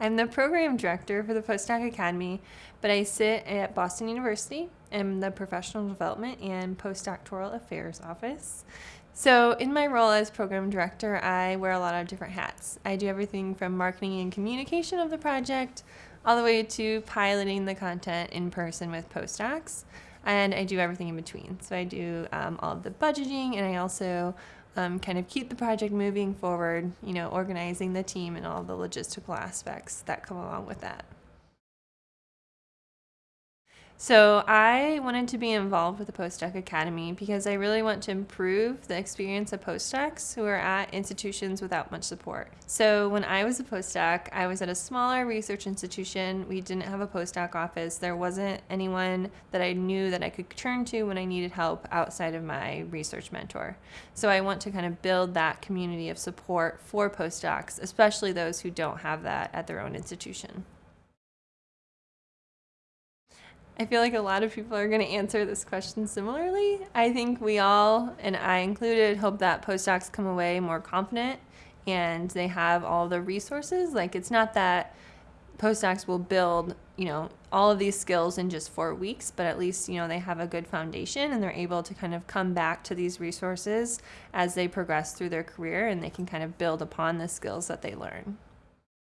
I'm the program director for the Postdoc Academy, but I sit at Boston University in the Professional Development and Postdoctoral Affairs Office. So, in my role as program director, I wear a lot of different hats. I do everything from marketing and communication of the project all the way to piloting the content in person with postdocs. And I do everything in between. So, I do um, all of the budgeting and I also um, kind of keep the project moving forward, you know, organizing the team and all the logistical aspects that come along with that. So I wanted to be involved with the Postdoc Academy because I really want to improve the experience of postdocs who are at institutions without much support. So when I was a postdoc, I was at a smaller research institution. We didn't have a postdoc office. There wasn't anyone that I knew that I could turn to when I needed help outside of my research mentor. So I want to kind of build that community of support for postdocs, especially those who don't have that at their own institution. I feel like a lot of people are going to answer this question similarly. I think we all, and I included, hope that postdocs come away more confident and they have all the resources. Like, it's not that postdocs will build, you know, all of these skills in just four weeks, but at least, you know, they have a good foundation and they're able to kind of come back to these resources as they progress through their career and they can kind of build upon the skills that they learn.